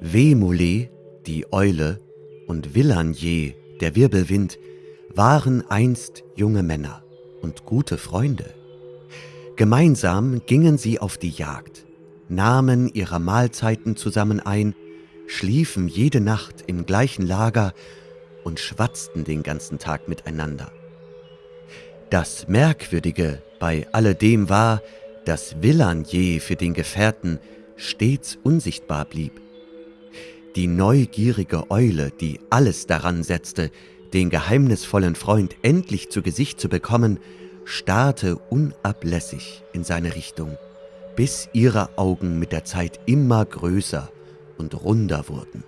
Wemole, die Eule, und Willanje, der Wirbelwind, waren einst junge Männer und gute Freunde. Gemeinsam gingen sie auf die Jagd, nahmen ihre Mahlzeiten zusammen ein, schliefen jede Nacht im gleichen Lager und schwatzten den ganzen Tag miteinander. Das Merkwürdige bei alledem war, dass Willanje für den Gefährten stets unsichtbar blieb. Die neugierige Eule, die alles daran setzte, den geheimnisvollen Freund endlich zu Gesicht zu bekommen, starrte unablässig in seine Richtung, bis ihre Augen mit der Zeit immer größer und runder wurden.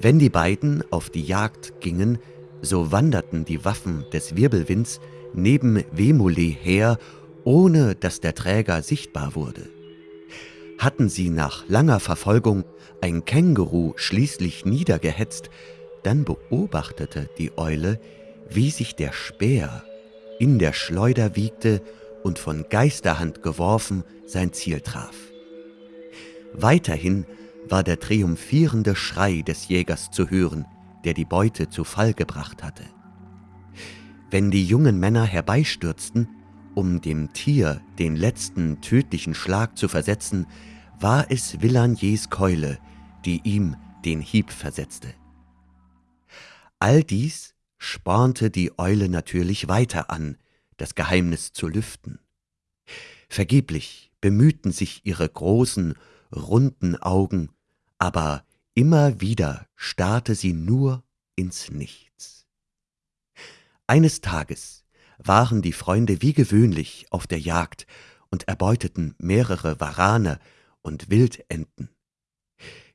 Wenn die beiden auf die Jagd gingen, so wanderten die Waffen des Wirbelwinds neben Wemule her, ohne dass der Träger sichtbar wurde. Hatten sie nach langer Verfolgung ein Känguru schließlich niedergehetzt, dann beobachtete die Eule, wie sich der Speer in der Schleuder wiegte und von Geisterhand geworfen sein Ziel traf. Weiterhin war der triumphierende Schrei des Jägers zu hören, der die Beute zu Fall gebracht hatte. Wenn die jungen Männer herbeistürzten, um dem Tier den letzten tödlichen Schlag zu versetzen, war es Villaniers Keule, die ihm den Hieb versetzte. All dies spornte die Eule natürlich weiter an, das Geheimnis zu lüften. Vergeblich bemühten sich ihre großen, runden Augen, aber immer wieder starrte sie nur ins Nichts. Eines Tages waren die Freunde wie gewöhnlich auf der Jagd und erbeuteten mehrere Warane und Wildenten.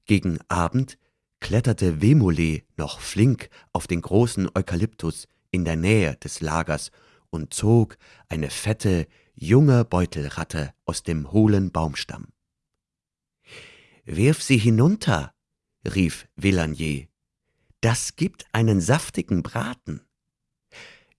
Gegen Abend kletterte Wemule noch flink auf den großen Eukalyptus in der Nähe des Lagers und zog eine fette, junge Beutelratte aus dem hohlen Baumstamm. Wirf sie hinunter, rief Villanier. Das gibt einen saftigen Braten.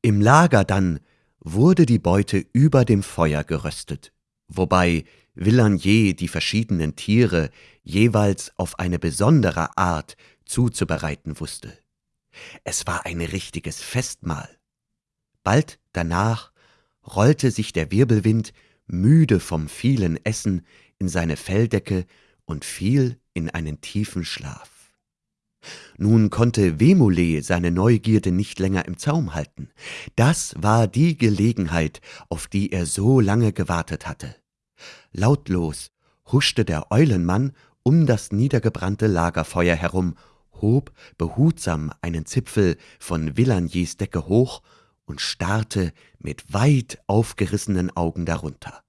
Im Lager dann wurde die Beute über dem Feuer geröstet, wobei Villanier die verschiedenen Tiere jeweils auf eine besondere Art zuzubereiten wusste. Es war ein richtiges Festmahl. Bald danach rollte sich der Wirbelwind, müde vom vielen Essen, in seine Felldecke und fiel in einen tiefen Schlaf. Nun konnte Wemule seine Neugierde nicht länger im Zaum halten. Das war die Gelegenheit, auf die er so lange gewartet hatte. Lautlos huschte der Eulenmann um das niedergebrannte Lagerfeuer herum, hob behutsam einen Zipfel von Villaniers Decke hoch und starrte mit weit aufgerissenen Augen darunter.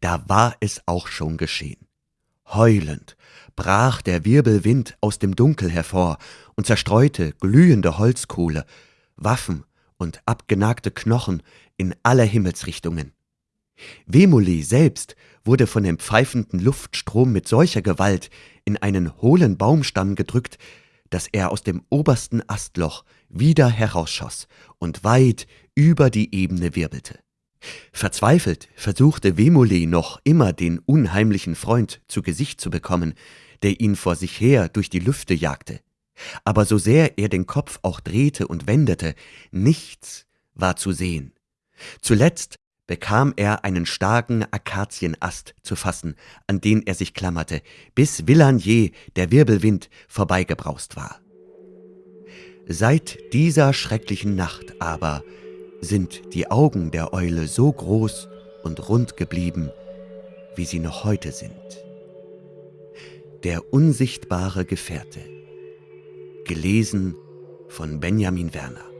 Da war es auch schon geschehen. Heulend brach der Wirbelwind aus dem Dunkel hervor und zerstreute glühende Holzkohle, Waffen und abgenagte Knochen in alle Himmelsrichtungen. Wemuli selbst wurde von dem pfeifenden Luftstrom mit solcher Gewalt in einen hohlen Baumstamm gedrückt, dass er aus dem obersten Astloch wieder herausschoss und weit über die Ebene wirbelte. Verzweifelt versuchte Wemuli noch immer den unheimlichen Freund zu Gesicht zu bekommen, der ihn vor sich her durch die Lüfte jagte. Aber so sehr er den Kopf auch drehte und wendete, nichts war zu sehen. Zuletzt bekam er einen starken Akazienast zu fassen, an den er sich klammerte, bis Villanier, der Wirbelwind, vorbeigebraust war. Seit dieser schrecklichen Nacht aber sind die Augen der Eule so groß und rund geblieben, wie sie noch heute sind. Der unsichtbare Gefährte. Gelesen von Benjamin Werner.